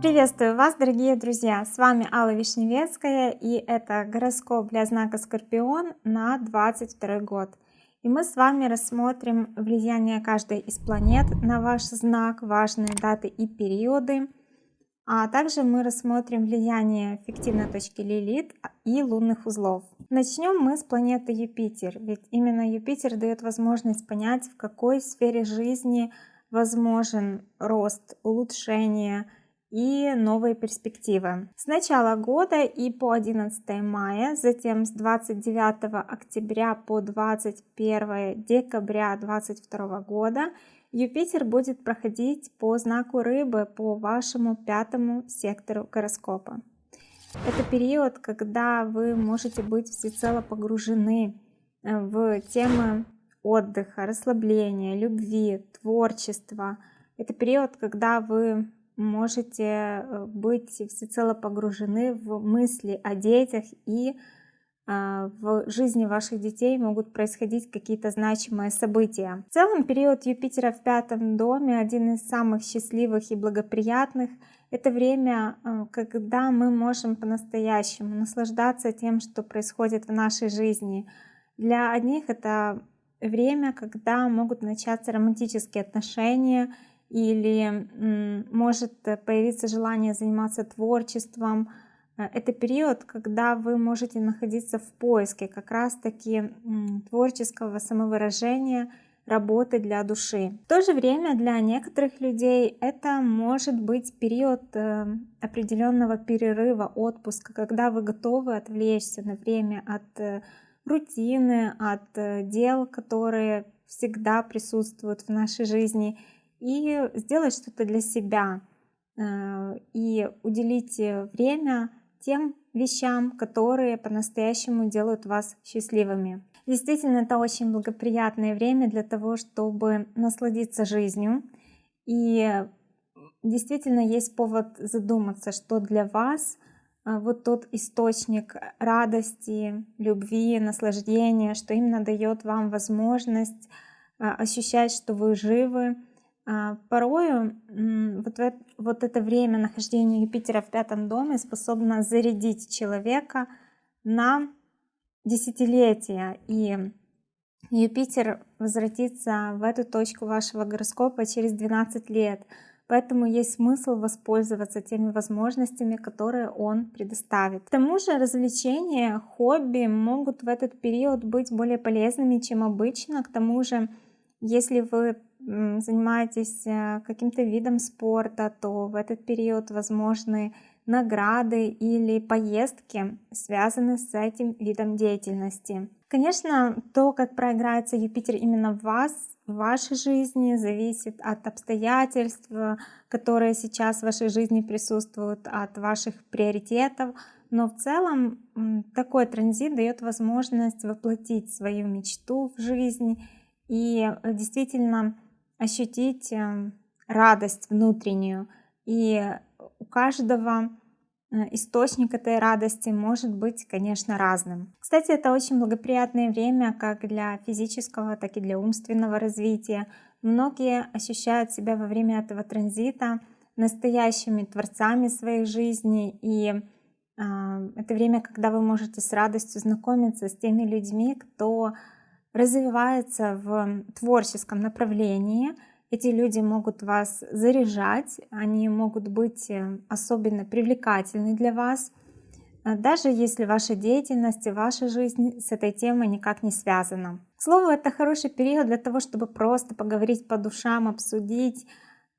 Приветствую вас, дорогие друзья! С вами Алла Вишневецкая и это гороскоп для знака Скорпион на 22 год. И мы с вами рассмотрим влияние каждой из планет на ваш знак, важные даты и периоды. А также мы рассмотрим влияние фиктивной точки Лилит и лунных узлов. Начнем мы с планеты Юпитер, ведь именно Юпитер дает возможность понять, в какой сфере жизни возможен рост, улучшение, и новые перспективы. С начала года и по 11 мая, затем с 29 октября по 21 декабря 2022 года Юпитер будет проходить по знаку рыбы по вашему пятому сектору гороскопа. Это период, когда вы можете быть всецело погружены э, в темы отдыха, расслабления, любви, творчества. Это период, когда вы можете э, быть всецело погружены в мысли о детях и в жизни ваших детей могут происходить какие-то значимые события. В целом период Юпитера в пятом доме один из самых счастливых и благоприятных. Это время, э, когда мы можем по-настоящему наслаждаться тем, что происходит в нашей жизни. Для одних это время, когда могут начаться романтические отношения, или может появиться желание заниматься творчеством. Э, это период, когда вы можете находиться в поиске как раз-таки творческого самовыражения, работы для души. В то же время для некоторых людей это может быть период э, определенного перерыва, отпуска, когда вы готовы отвлечься на время от э, рутины, от дел, которые всегда присутствуют в нашей жизни, и сделать что-то для себя э, и уделить время тем вещам, которые по-настоящему делают вас счастливыми. Действительно, это очень благоприятное время для того, чтобы насладиться жизнью. И действительно есть повод задуматься, что для вас э, вот тот источник радости, любви, наслаждения, что именно дает вам возможность э, ощущать, что вы живы, порою вот, вот это время нахождения Юпитера в пятом доме способно зарядить человека на десятилетия. И Юпитер возвратится в эту точку вашего гороскопа через 12 лет. Поэтому есть смысл воспользоваться теми возможностями, которые он предоставит. К тому же развлечения, хобби могут в этот период быть более полезными, чем обычно. К тому же, если вы занимаетесь э, каким-то видом спорта, то в этот период возможны награды или поездки, связанные с этим видом деятельности. Конечно, то, как проиграется Юпитер именно в вас, в вашей жизни, зависит от обстоятельств, которые сейчас в вашей жизни присутствуют, от ваших приоритетов. Но в целом такой транзит дает возможность воплотить свою мечту в жизнь и э, действительно ощутить эм, радость внутреннюю. И у каждого э, источник этой радости может быть, конечно, разным. Кстати, это очень благоприятное время как для физического, так и для умственного развития. Многие ощущают себя во время этого транзита настоящими творцами своей жизни и э, это время, когда вы можете с радостью знакомиться с теми людьми, кто развивается в творческом направлении. Эти люди могут вас заряжать, они могут быть э, особенно привлекательны для вас, э, даже если ваша деятельность и ваша жизнь с этой темой никак не связана. К слову, это хороший период для того, чтобы просто поговорить по душам, обсудить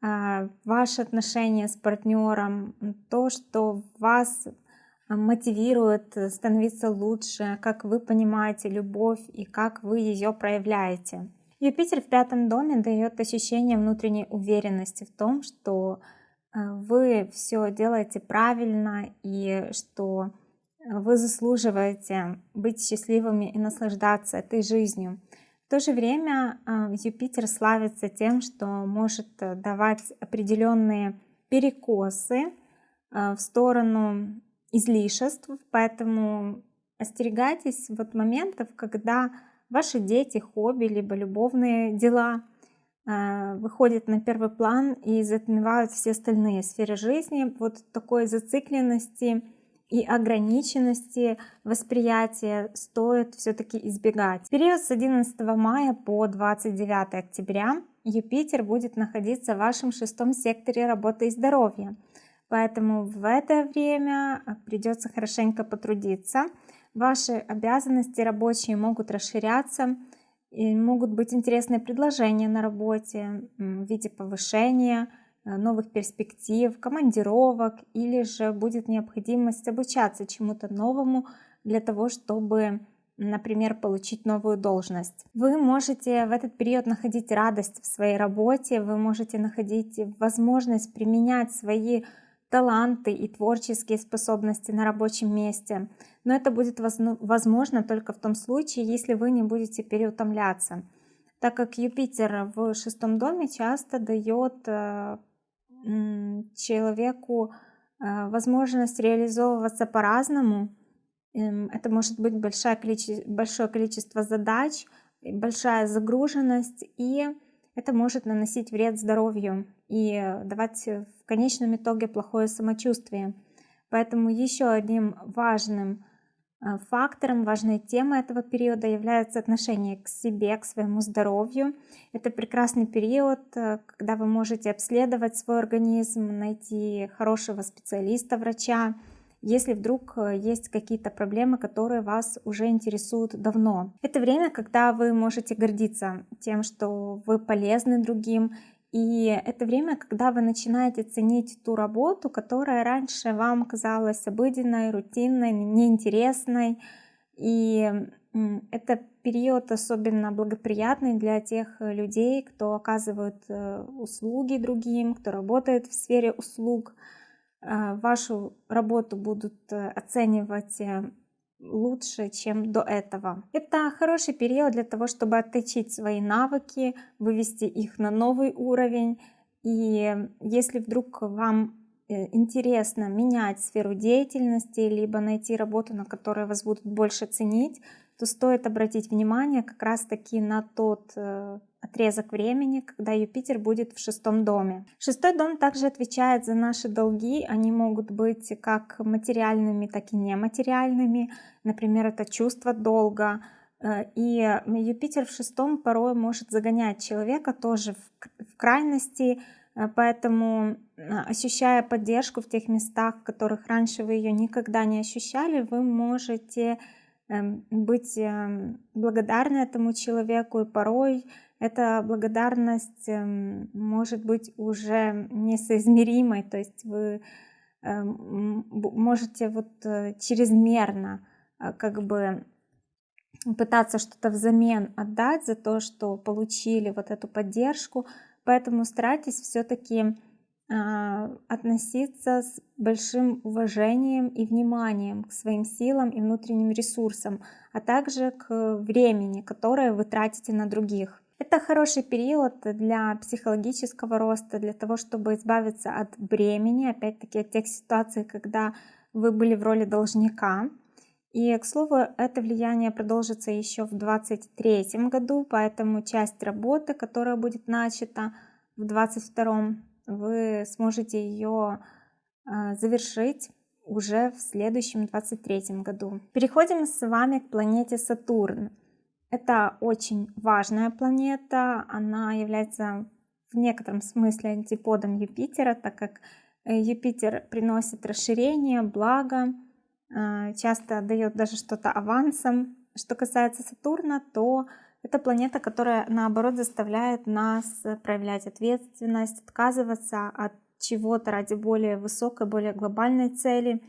э, ваши отношения с партнером, то, что вас мотивирует э, становиться лучше, как вы понимаете любовь и как вы ее проявляете. Юпитер в пятом доме дает ощущение внутренней уверенности в том, что э, вы все делаете правильно и что э, вы заслуживаете быть счастливыми и наслаждаться этой жизнью. В то же время Юпитер славится тем, что может давать определенные перекосы в сторону излишеств, поэтому остерегайтесь вот моментов, когда ваши дети, хобби, либо любовные дела э, выходит на первый план и затмевают все остальные сферы жизни. Вот такой зацикленности и ограниченности восприятия стоит все-таки избегать. В период с 11 мая по 29 октября Юпитер будет находиться в вашем шестом секторе работы и здоровья. Поэтому в это время придется хорошенько потрудиться. Ваши обязанности рабочие могут расширяться, и могут быть интересные предложения на работе в виде повышения, Э, новых перспектив, командировок, или же будет необходимость обучаться чему-то новому для того, чтобы, например, получить новую должность. Вы можете в этот период находить радость в своей работе, вы можете находить возможность применять свои таланты и творческие способности на рабочем месте. Но это будет возможно только в том случае, если вы не будете переутомляться так как Юпитер в шестом доме часто дает э, человеку а, возможность реализовываться по-разному. Эм, это может быть большое количество, большое количество задач, большая загруженность, и это может наносить вред здоровью и давать конечном итоге плохое самочувствие. Поэтому еще одним важным Э, фактором, важной темой этого периода является отношение к себе, к своему здоровью. Это прекрасный период, э, когда вы можете обследовать свой организм, найти хорошего специалиста, врача, если вдруг э, есть какие-то проблемы, которые вас уже интересуют давно. Это время, когда вы можете гордиться тем, что вы полезны другим, и это время, когда вы начинаете ценить ту работу, которая раньше вам казалась обыденной, рутинной, неинтересной. И это период особенно благоприятный для тех людей, кто оказывает э, услуги другим, кто работает в сфере услуг. Э, вашу работу будут э, оценивать лучше, чем до этого. Это хороший период для того, чтобы отточить свои навыки, вывести их на новый уровень. И если вдруг вам э, интересно менять сферу деятельности, либо найти работу, на которой вас будут больше ценить, то стоит обратить внимание как раз таки на тот э, отрезок времени, когда Юпитер будет в шестом доме. Шестой дом также отвечает за наши долги, они могут быть как материальными, так и нематериальными, например, это чувство долга, э, и Юпитер в шестом порой может загонять человека тоже в крайности, э, поэтому ощущая поддержку в тех местах, в которых раньше вы ее никогда не ощущали, вы можете быть эм, благодарны этому человеку, и порой эта благодарность эм, может быть уже несоизмеримой, то есть вы можете вот э, чрезмерно э, как бы пытаться что-то взамен отдать за то, что получили вот эту поддержку, поэтому старайтесь все-таки относиться с большим уважением и вниманием к своим силам и внутренним ресурсам, а также к времени, которое вы тратите на других. Это хороший период для психологического роста, для того, чтобы избавиться от бремени, опять-таки от тех ситуаций, когда вы были в роли должника. И, к слову, это влияние продолжится еще в 2023 году, поэтому часть работы, которая будет начата в 2022 вы сможете ее а, завершить уже в следующем 23 году. Переходим с вами к планете Сатурн. Это очень важная планета, она является в некотором смысле антиподом Юпитера, так как э, Юпитер приносит расширение, благо, а, часто дает даже что-то авансом. Что касается Сатурна, то это планета, которая наоборот заставляет нас проявлять ответственность, отказываться от чего-то ради более высокой, более глобальной цели.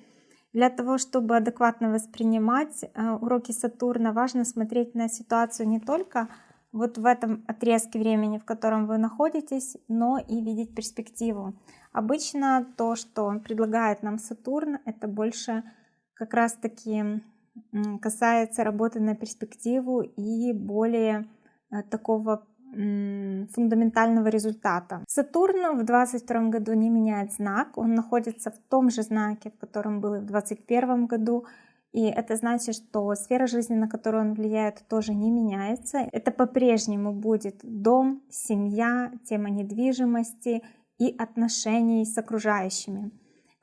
Для того, чтобы адекватно воспринимать э, уроки Сатурна, важно смотреть на ситуацию не только вот в этом отрезке времени, в котором вы находитесь, но и видеть перспективу. Обычно то, что предлагает нам Сатурн, это больше как раз-таки касается работы на перспективу и более э, такого фундаментального результата. Сатурн в 2022 году не меняет знак, он находится в том же знаке, в котором был и в 2021 году. И это значит, что сфера жизни, на которую он влияет, тоже не меняется. Это по-прежнему будет дом, семья, тема недвижимости и отношений с окружающими.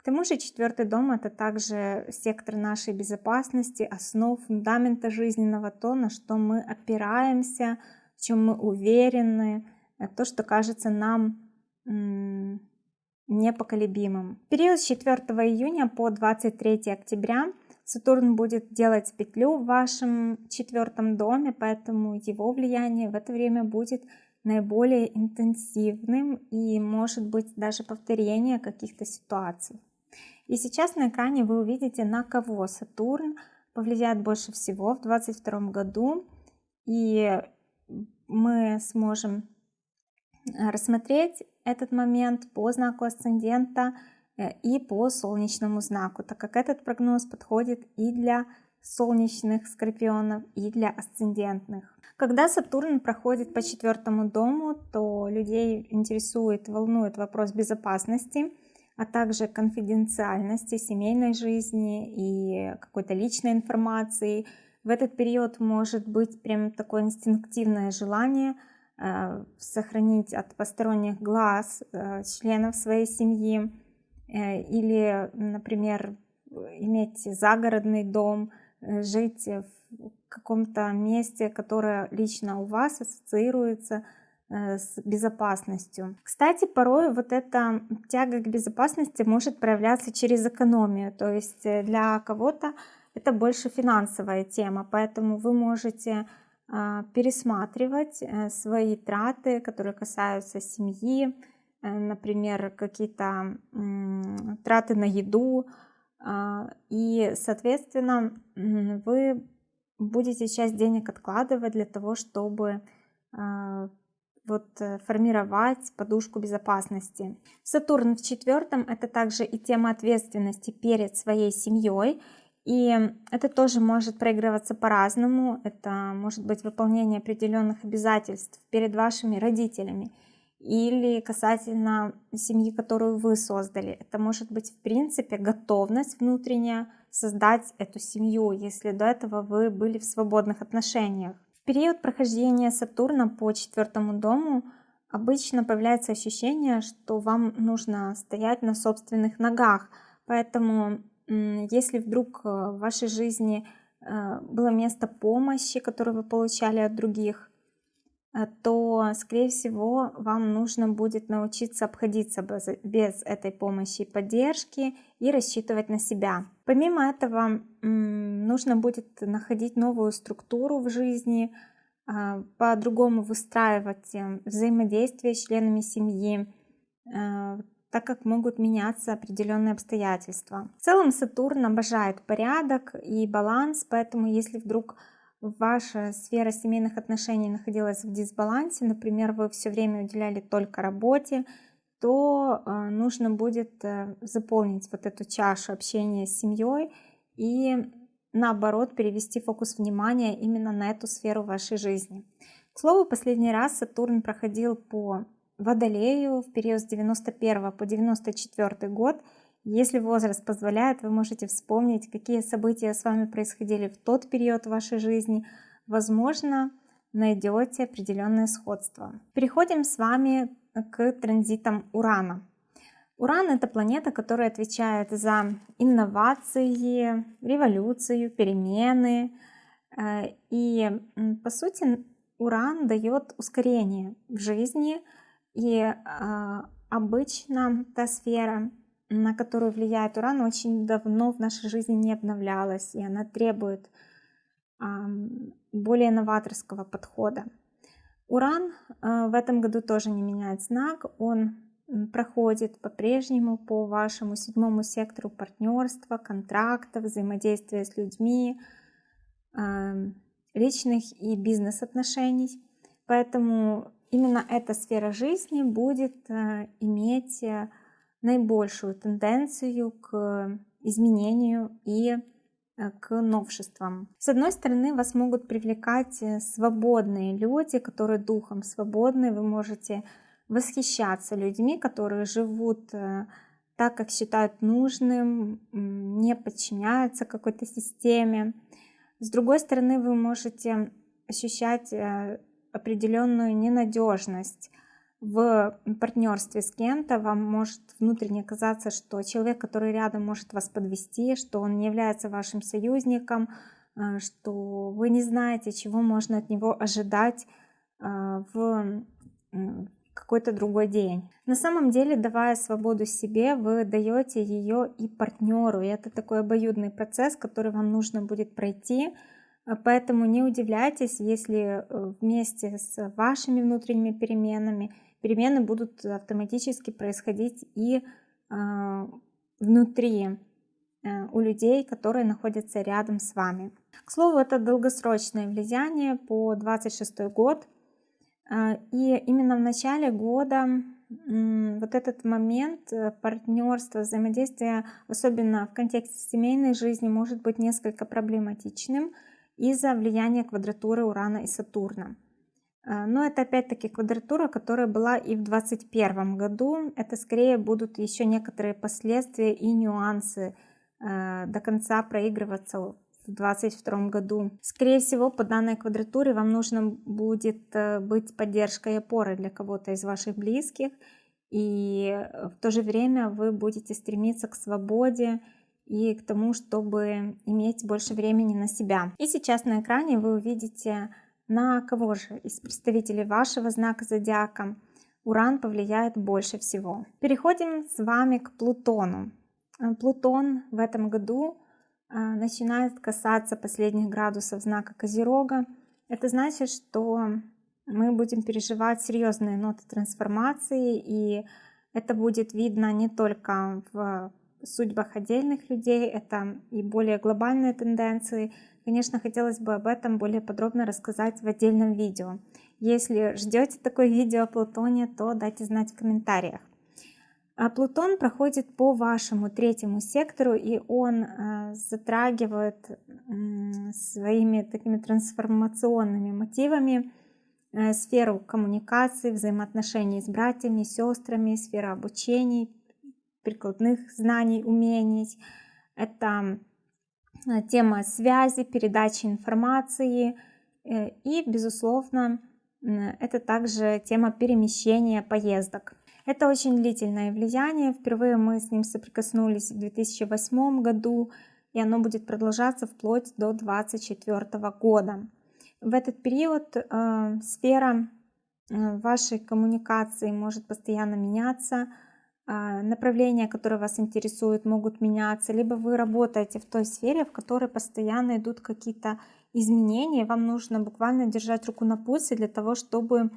Тому же четвертый дом это также сектор нашей безопасности, основ фундамента жизненного, то, на что мы опираемся, в чем мы уверены, то, что кажется нам непоколебимым. В период с 4 июня по 23 октября Сатурн будет делать петлю в вашем четвертом доме, поэтому его влияние в это время будет наиболее интенсивным и может быть даже повторение каких-то ситуаций. И сейчас на экране вы увидите, на кого Сатурн повлияет больше всего в 2022 году. И мы сможем рассмотреть этот момент по знаку асцендента – Э, и по солнечному знаку, так как этот прогноз подходит и для солнечных скорпионов, и для асцендентных. Когда Сатурн проходит по четвертому дому, то людей интересует, волнует вопрос безопасности, а также конфиденциальности семейной жизни и какой-то личной информации. В этот период может быть прям такое инстинктивное желание э, сохранить от посторонних глаз э, членов своей семьи, Э, или, например, иметь загородный дом, жить в каком-то месте, которое лично у вас ассоциируется с безопасностью. Кстати, порой вот эта тяга к безопасности может проявляться через экономию, то есть для кого-то это больше финансовая тема, поэтому вы можете а, пересматривать свои траты, которые касаются семьи, Э, например, какие-то траты на еду, а, и, соответственно, вы будете часть денег откладывать для того, чтобы а, вот э, формировать подушку безопасности. Сатурн в четвертом это также и тема ответственности перед своей семьей, и это тоже может проигрываться по-разному. Это может быть выполнение определенных обязательств перед вашими родителями или касательно семьи, которую вы создали. Это может быть, в принципе, готовность внутренняя создать эту семью, если до этого вы были в свободных отношениях. Период прохождения Сатурна по четвертому дому обычно появляется ощущение, что вам нужно стоять на собственных ногах. Поэтому, если вдруг э, в вашей жизни э, было место помощи, которое вы получали от других, то, скорее всего, вам нужно будет научиться обходиться без, без этой помощи и поддержки и рассчитывать на себя. Помимо этого, нужно будет находить новую структуру в жизни, а, по-другому выстраивать э, взаимодействие с членами семьи, э, так как могут меняться определенные обстоятельства. В целом Сатурн обожает порядок и баланс, поэтому если вдруг ваша сфера семейных отношений находилась в дисбалансе, например, вы все время уделяли только работе, то э, нужно будет э, заполнить вот эту чашу общения с семьей и наоборот перевести фокус внимания именно на эту сферу вашей жизни. К слову, последний раз Сатурн проходил по Водолею в период с 91 по 94 год, если возраст позволяет, вы можете вспомнить, какие события с вами происходили в тот период вашей жизни. Возможно, найдете определенное сходство. Переходим с вами к транзитам Урана. Уран это планета, которая отвечает за инновации, революцию, перемены. Э, и по сути Уран дает ускорение в жизни. И а, обычно та сфера, на которую влияет уран, очень давно в нашей жизни не обновлялась, и она требует более новаторского подхода. Уран а, в этом году тоже не меняет знак, он проходит по-прежнему по вашему седьмому сектору партнерства, контрактов, взаимодействия с людьми, личных и бизнес-отношений. Поэтому именно эта сфера жизни будет а, иметь э, наибольшую тенденцию к изменению и э, к новшествам. С одной стороны, вас могут привлекать э, свободные люди, которые духом свободны. Вы можете восхищаться людьми, которые живут э, так, как считают нужным, не подчиняются какой-то системе. С другой стороны, вы можете ощущать определенную ненадежность в партнерстве с кем-то. Вам может внутренне казаться, что человек, который рядом, может вас подвести, что он не является вашим союзником, э, что вы не знаете, чего можно от него ожидать э, в какой-то другой день. На самом деле, давая свободу себе, вы даете ее и партнеру. И это такой обоюдный процесс, который вам нужно будет пройти. Поэтому не удивляйтесь, если э, вместе с вашими внутренними переменами перемены будут автоматически происходить и э, внутри э, у людей, которые находятся рядом с вами. К слову, это долгосрочное влияние по 26 год. А, и именно в начале года вот этот момент э, партнерства, взаимодействия, особенно в контексте семейной жизни, может быть несколько проблематичным из-за влияния квадратуры Урана и Сатурна. А, но это опять-таки квадратура, которая была и в 2021 году. Это скорее будут еще некоторые последствия и нюансы э, до конца проигрываться в 2022 году. Скорее всего, по данной квадратуре вам нужно будет э, быть поддержкой и опорой для кого-то из ваших близких. И э, в то же время вы будете стремиться к свободе и к тому, чтобы иметь больше времени на себя. И сейчас на экране вы увидите, на кого же из представителей вашего знака зодиака Уран повлияет больше всего. Переходим с вами к Плутону. Э, Плутон в этом году а, начинает касаться последних градусов знака Козерога, это значит, что мы будем переживать серьезные ноты трансформации, и это будет видно не только в судьбах отдельных людей, это и более глобальные тенденции. Конечно, хотелось бы об этом более подробно рассказать в отдельном видео. Если ждете такое видео о Плутоне, то дайте знать в комментариях. А Плутон проходит по вашему третьему сектору, и он э, затрагивает своими такими трансформационными мотивами э, сферу коммуникации, взаимоотношений с братьями, сестрами, сфера обучений, прикладных знаний, умений. Это э, тема связи, передачи информации и, безусловно, это также тема перемещения поездок. Это очень длительное влияние. Впервые мы с ним соприкоснулись в 2008 году, и оно будет продолжаться вплоть до 2024 года. В этот период э, сфера э, вашей коммуникации может постоянно меняться, э, направления, которые вас интересуют, могут меняться, либо вы работаете в той сфере, в которой постоянно идут какие-то изменения, вам нужно буквально держать руку на пульсе для того, чтобы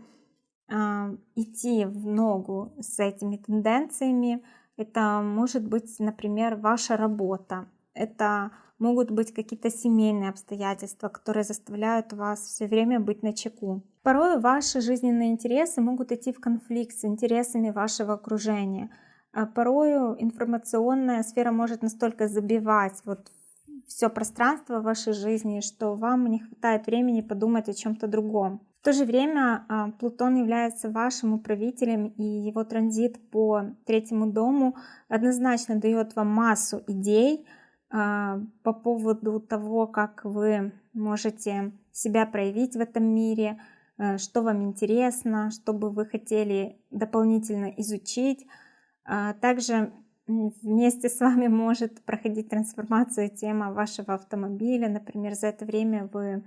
а, идти в ногу с этими тенденциями. Это может быть, например, ваша работа. Это могут быть какие-то семейные обстоятельства, которые заставляют вас все время быть на чеку. Порой ваши жизненные интересы могут идти в конфликт с интересами вашего окружения. А порою информационная сфера может настолько забивать вот все пространство вашей жизни, что вам не хватает времени подумать о чем-то другом. В то же время а, Плутон является вашим управителем, и его транзит по третьему дому однозначно дает вам массу идей по поводу того, как вы можете себя проявить в этом мире, а, что вам интересно, что бы вы хотели дополнительно изучить. Также вместе с вами может проходить трансформацию тема вашего автомобиля. Например, за это время вы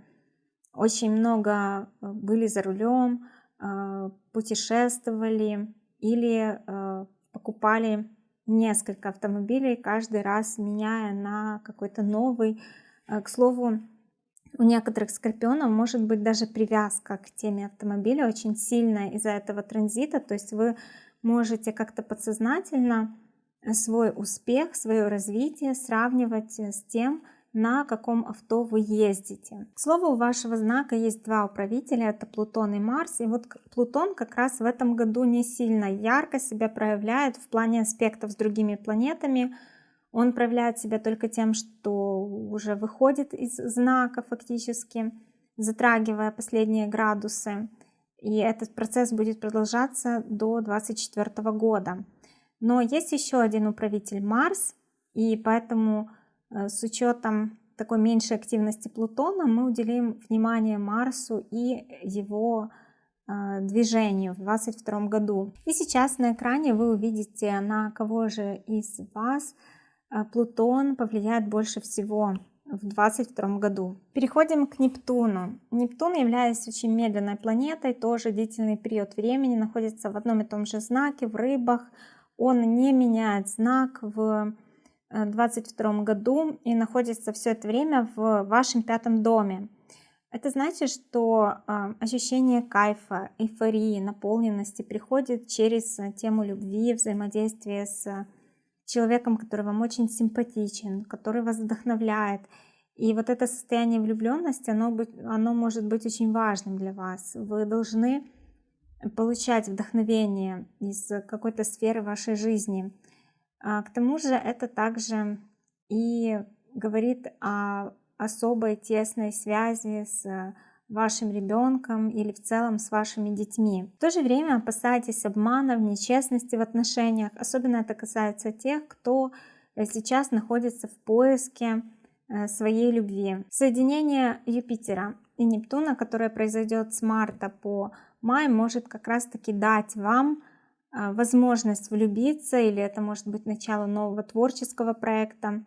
очень много э, были за рулем, э, путешествовали или э, покупали несколько автомобилей, каждый раз меняя на какой-то новый. К слову, у некоторых скорпионов может быть даже привязка к теме автомобиля очень сильная из-за этого транзита, то есть вы можете как-то подсознательно свой успех, свое развитие сравнивать с тем, на каком авто вы ездите. К слову, у вашего знака есть два управителя, это Плутон и Марс. И вот Плутон как раз в этом году не сильно ярко себя проявляет в плане аспектов с другими планетами. Он проявляет себя только тем, что уже выходит из знака фактически, затрагивая последние градусы. И этот процесс будет продолжаться до 2024 года. Но есть еще один управитель Марс, и поэтому с учетом такой меньшей активности Плутона мы уделим внимание Марсу и его э, движению в 2022 году. И сейчас на экране вы увидите, на кого же из вас э, Плутон повлияет больше всего в 2022 году. Переходим к Нептуну. Нептун, являясь очень медленной планетой, тоже длительный период времени, находится в одном и том же знаке, в рыбах. Он не меняет знак в 2022 году и находится все это время в вашем пятом доме. Это значит, что э, ощущение кайфа, эйфории, наполненности приходит через тему любви, взаимодействия с человеком, который вам очень симпатичен, который вас вдохновляет. И вот это состояние влюбленности, оно, оно может быть очень важным для вас. Вы должны получать вдохновение из какой-то сферы вашей жизни. А, к тому же это также и говорит о особой тесной связи с вашим ребенком или в целом с вашими детьми. В то же время опасайтесь обманов, нечестности в отношениях. Особенно это касается тех, кто сейчас находится в поиске э, своей любви. Соединение Юпитера и Нептуна, которое произойдет с марта по май, может как раз таки дать вам возможность влюбиться, или это может быть начало нового творческого проекта.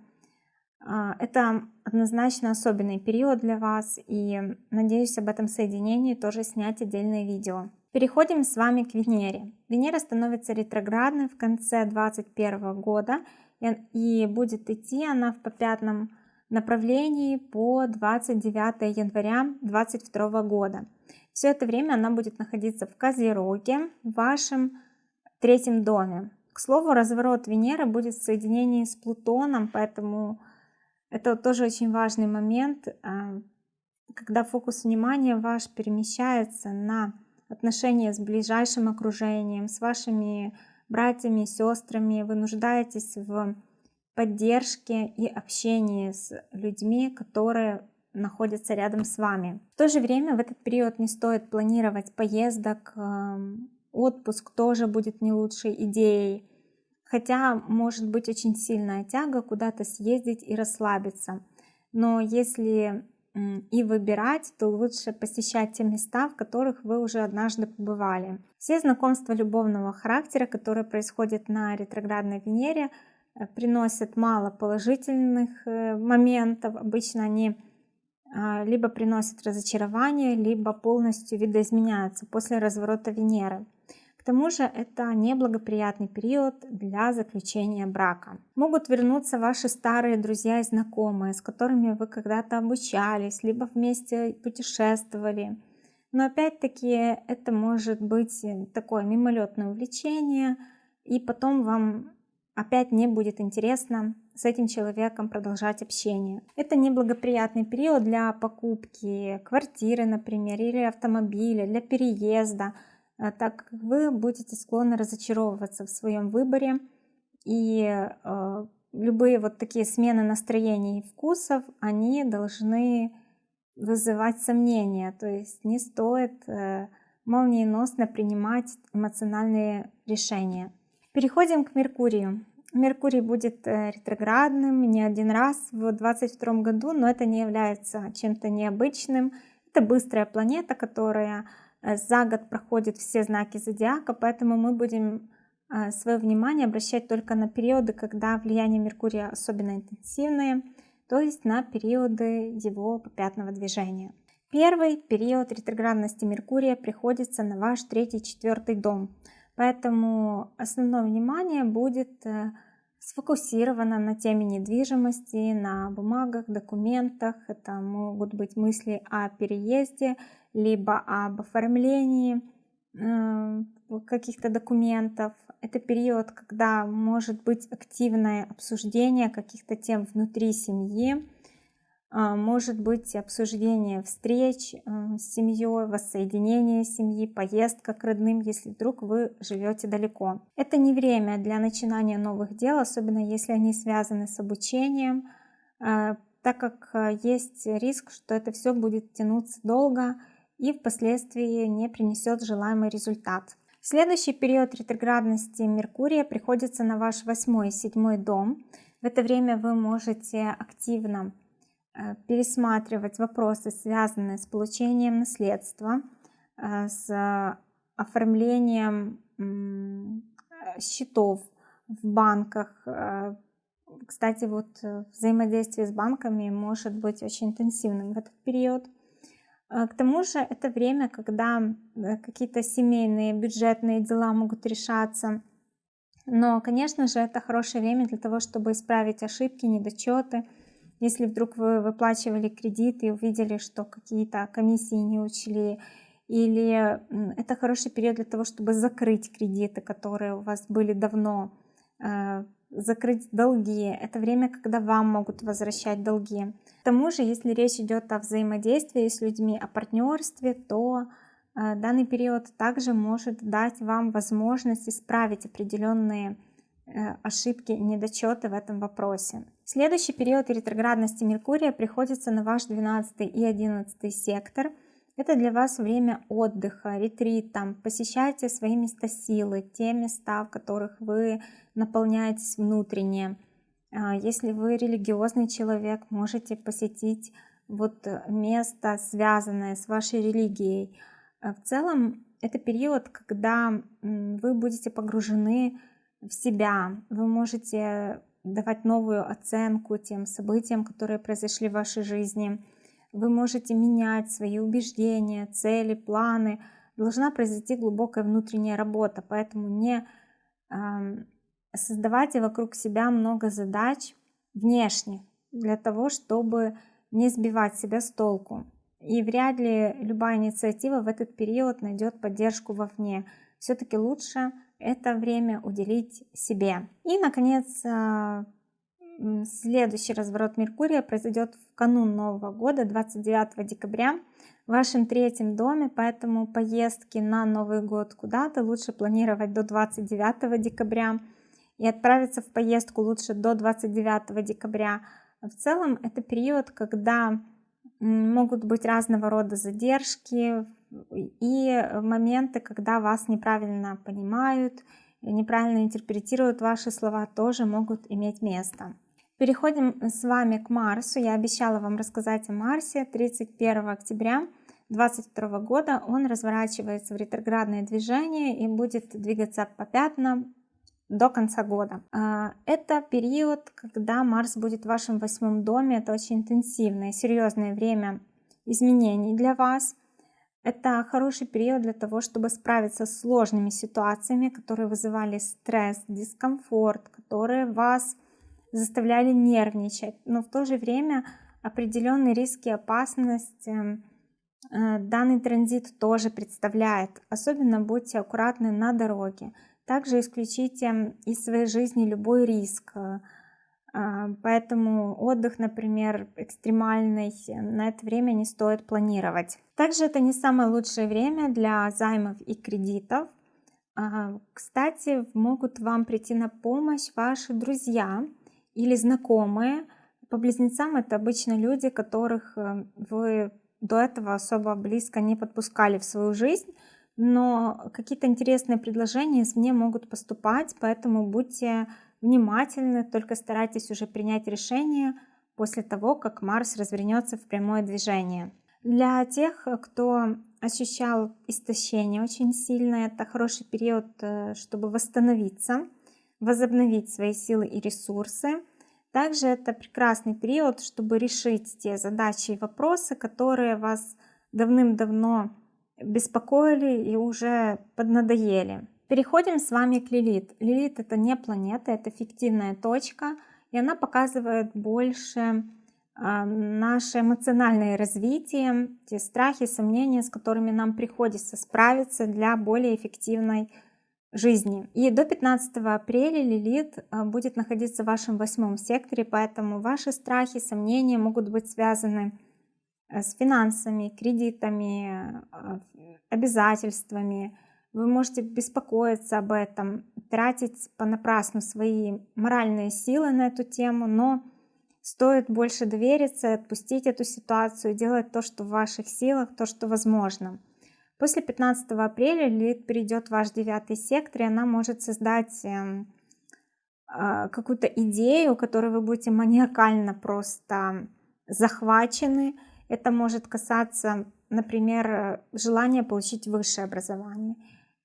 А, это однозначно особенный период для вас, и надеюсь об этом соединении тоже снять отдельное видео. Переходим с вами к Венере. Венера становится ретроградной в конце 2021 года, и будет идти она в попятном направлении по 29 января 2022 года. Все это время она будет находиться в Козероге, в вашем третьем доме. К слову, разворот Венеры будет в соединении с Плутоном, поэтому это тоже очень важный момент, а, когда фокус внимания ваш перемещается на отношения с ближайшим окружением, с вашими братьями, сестрами, вы нуждаетесь в поддержке и общении с людьми, которые находятся рядом с вами. В то же время в этот период не стоит планировать поездок, отпуск тоже будет не лучшей идеей. Хотя может быть очень сильная тяга куда-то съездить и расслабиться. Но если и выбирать, то лучше посещать те места, в которых вы уже однажды побывали. Все знакомства любовного характера, которые происходят на ретроградной Венере, э, приносят мало положительных э, моментов. Обычно они а, либо приносят разочарование, либо полностью видоизменяются после разворота Венеры тому же это неблагоприятный период для заключения брака. Могут вернуться ваши старые друзья и знакомые, с которыми вы когда-то обучались, либо вместе путешествовали. Но опять-таки это может быть такое мимолетное увлечение, и потом вам опять не будет интересно с этим человеком продолжать общение. Это неблагоприятный период для покупки квартиры, например, или автомобиля, для переезда, так как вы будете склонны разочаровываться в своем выборе и э, любые вот такие смены настроений и вкусов, они должны вызывать сомнения, то есть не стоит э, молниеносно принимать эмоциональные решения. Переходим к Меркурию. Меркурий будет ретроградным не один раз в 2022 году, но это не является чем-то необычным. Это быстрая планета, которая Э, за год проходят все знаки зодиака, поэтому мы будем э, свое внимание обращать только на периоды, когда влияние Меркурия особенно интенсивное, то есть на периоды его попятного движения. Первый период ретроградности Меркурия приходится на ваш третий четвертый дом, поэтому основное внимание будет э, сфокусировано на теме недвижимости, на бумагах, документах. Это могут быть мысли о переезде, либо об оформлении э, каких-то документов. Это период, когда может быть активное обсуждение каких-то тем внутри семьи, а, может быть обсуждение встреч э, с семьей, воссоединение семьи, поездка к родным, если вдруг вы живете далеко. Это не время для начинания новых дел, особенно если они связаны с обучением, э, так как есть риск, что это все будет тянуться долго, и впоследствии не принесет желаемый результат. Следующий период ретроградности Меркурия приходится на ваш восьмой и седьмой дом. В это время вы можете активно э, пересматривать вопросы, связанные с получением наследства, э, с оформлением счетов в банках. Э, кстати, вот взаимодействие с банками может быть очень интенсивным в этот период. А, к тому же это время, когда э, какие-то семейные бюджетные дела могут решаться. Но, конечно же, это хорошее время для того, чтобы исправить ошибки, недочеты. Если вдруг вы выплачивали кредит и увидели, что какие-то комиссии не учли, или это хороший период для того, чтобы закрыть кредиты, которые у вас были давно, э, закрыть долги. Это время, когда вам могут возвращать долги. К тому же, если речь идет о взаимодействии с людьми, о партнерстве, то э, данный период также может дать вам возможность исправить определенные э, ошибки недочеты в этом вопросе. Следующий период ретроградности Меркурия приходится на ваш 12 и 11 сектор – это для вас время отдыха, ретрита. Посещайте свои места силы, те места, в которых вы наполняетесь внутренне. А, если вы религиозный человек, можете посетить вот место, связанное с вашей религией. А, в целом, это период, когда вы будете погружены в себя, вы можете давать новую оценку тем событиям, которые произошли в вашей жизни вы можете менять свои убеждения, цели, планы. Должна произойти глубокая внутренняя работа, поэтому не создавайте вокруг себя много задач внешних для того, чтобы не сбивать себя с толку. И вряд ли любая инициатива в этот период найдет поддержку вовне. Все-таки лучше это время уделить себе. И, наконец, а, Следующий разворот Меркурия произойдет в канун Нового года, 29 декабря, в вашем третьем доме, поэтому поездки на Новый год куда-то лучше планировать до 29 декабря и отправиться в поездку лучше до 29 декабря. В целом это период, когда могут быть разного рода задержки и моменты, когда вас неправильно понимают, неправильно интерпретируют ваши слова, тоже могут иметь место. Переходим с вами к Марсу. Я обещала вам рассказать о Марсе. 31 октября 2022 года он разворачивается в ретроградное движение и будет двигаться по пятнам до конца года. А, это период, когда Марс будет в вашем восьмом доме. Это очень интенсивное, серьезное время изменений для вас. Это хороший период для того, чтобы справиться с сложными ситуациями, которые вызывали стресс, дискомфорт, которые вас заставляли нервничать, но в то же время определенные риски и опасность эм, э, данный транзит тоже представляет. Особенно будьте аккуратны на дороге. Также исключите из своей жизни любой риск. Э, поэтому отдых, например, экстремальный, на это время не стоит планировать. Также это не самое лучшее время для займов и кредитов. А, кстати, могут вам прийти на помощь ваши друзья, или знакомые. По близнецам это обычно люди, которых э, вы до этого особо близко не подпускали в свою жизнь, но какие-то интересные предложения извне могут поступать, поэтому будьте внимательны, только старайтесь уже принять решение после того, как Марс развернется в прямое движение. Для тех, кто ощущал истощение очень сильно, это хороший период, э, чтобы восстановиться, возобновить свои силы и ресурсы. Также это прекрасный период, чтобы решить те задачи и вопросы, которые вас давным-давно беспокоили и уже поднадоели. Переходим с вами к Лилит. Лилит это не планета, это фиктивная точка, и она показывает больше э, наше эмоциональное развитие, те страхи, сомнения, с которыми нам приходится справиться для более эффективной жизни. И до 15 апреля Лилит а, будет находиться в вашем восьмом секторе, поэтому ваши страхи, сомнения могут быть связаны э, с финансами, кредитами, а, обязательствами. Вы можете беспокоиться об этом, тратить понапрасну свои моральные силы на эту тему, но стоит больше довериться, отпустить эту ситуацию, делать то, что в ваших силах, то, что возможно. После 15 апреля Лилит перейдет в ваш девятый сектор, и она может создать эм, а, какую-то идею, которой вы будете маниакально просто захвачены. Это может касаться, например, желания получить высшее образование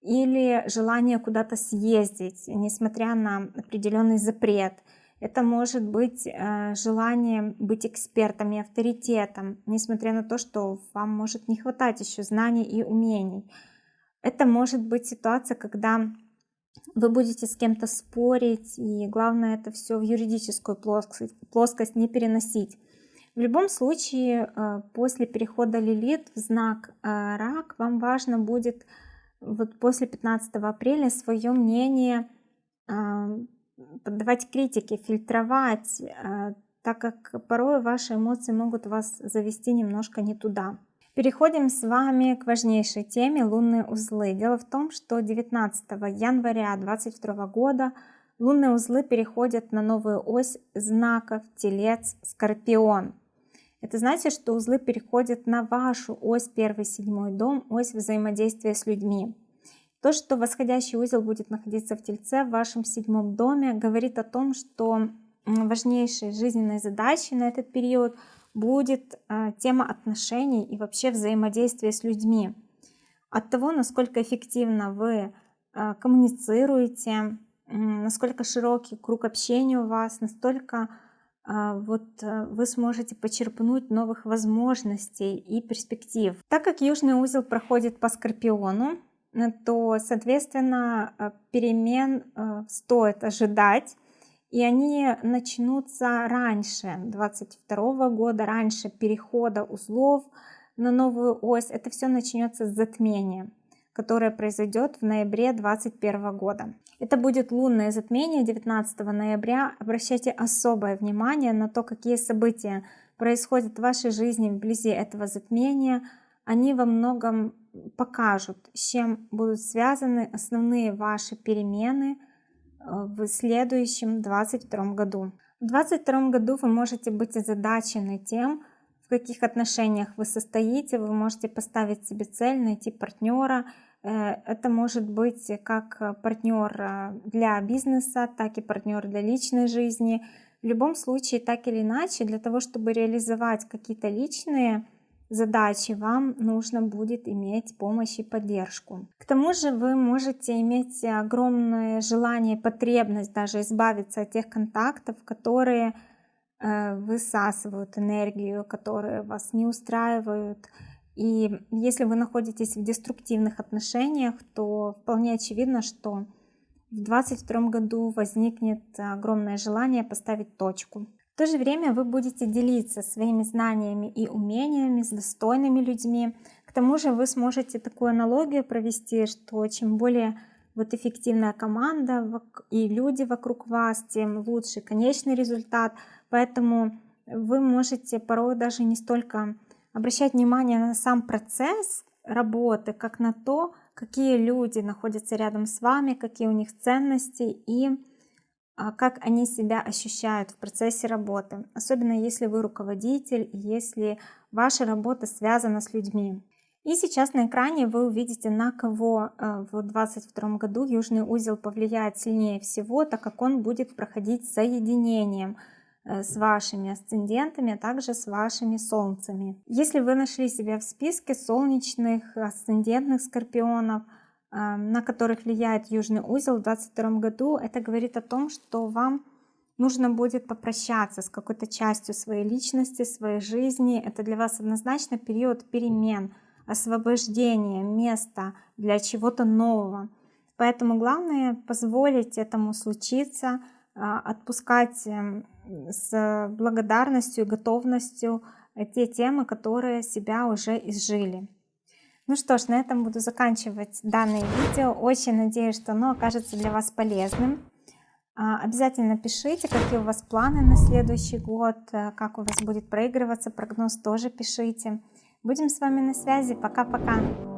или желание куда-то съездить, несмотря на определенный запрет. Это может быть э, желание быть экспертом и авторитетом, несмотря на то, что вам может не хватать еще знаний и умений. Это может быть ситуация, когда вы будете с кем-то спорить, и главное это все в юридическую плоскость, плоскость не переносить. В любом случае, э, после перехода Лилит в знак э, Рак, вам важно будет вот после 15 апреля свое мнение поддавать критике, фильтровать, э, так как порой ваши эмоции могут вас завести немножко не туда. Переходим с вами к важнейшей теме лунные узлы. Дело в том, что 19 января 2022 года лунные узлы переходят на новую ось знаков Телец Скорпион. Это значит, что узлы переходят на вашу ось первый седьмой дом, ось взаимодействия с людьми. То, что восходящий узел будет находиться в Тельце, в вашем седьмом доме, говорит о том, что важнейшей жизненной задачей на этот период будет а, тема отношений и вообще взаимодействия с людьми. От того, насколько эффективно вы а, коммуницируете, насколько широкий круг общения у вас, настолько а, вот вы сможете почерпнуть новых возможностей и перспектив. Так как южный узел проходит по Скорпиону, Э, то, соответственно, э, перемен э, стоит ожидать. И они начнутся раньше 22 года, раньше перехода узлов на новую ось. Это все начнется с затмения, которое произойдет в ноябре 2021 года. Это будет лунное затмение 19 ноября. Обращайте особое внимание на то, какие события происходят в вашей жизни вблизи этого затмения. Они во многом покажут, с чем будут связаны основные ваши перемены э, в следующем 2022 году. В 2022 году вы можете быть озадачены тем, в каких отношениях вы состоите, вы можете поставить себе цель, найти партнера. Э, это может быть как партнер э, для бизнеса, так и партнер для личной жизни. В любом случае, так или иначе, для того, чтобы реализовать какие-то личные задачи вам нужно будет иметь помощь и поддержку. К тому же вы можете иметь огромное желание, потребность даже избавиться от тех контактов, которые э, высасывают энергию, которые вас не устраивают. И если вы находитесь в деструктивных отношениях, то вполне очевидно, что в 2022 году возникнет огромное желание поставить точку. То же время вы будете делиться своими знаниями и умениями с достойными людьми. К тому же вы сможете такую аналогию провести, что чем более вот эффективная команда и люди вокруг вас, тем лучше конечный результат. Поэтому вы можете порой даже не столько обращать внимание на сам процесс работы, как на то, какие люди находятся рядом с вами, какие у них ценности и как они себя ощущают в процессе работы, особенно если вы руководитель, если ваша работа связана с людьми. И сейчас на экране вы увидите, на кого э, в 2022 году южный узел повлияет сильнее всего, так как он будет проходить соединением э, с вашими асцендентами, а также с вашими солнцами. Если вы нашли себя в списке солнечных, асцендентных скорпионов – на которых влияет южный узел в 2022 году, это говорит о том, что вам нужно будет попрощаться с какой-то частью своей личности, своей жизни. Это для вас однозначно период перемен, освобождения, места для чего-то нового. Поэтому главное позволить этому случиться, а, отпускать эм, с благодарностью и готовностью те темы, которые себя уже изжили. Ну что ж, на этом буду заканчивать данное видео. Очень надеюсь, что оно окажется для вас полезным. А, обязательно пишите, какие у вас планы на следующий год, э, как у вас будет проигрываться прогноз, тоже пишите. Будем с вами на связи. Пока-пока.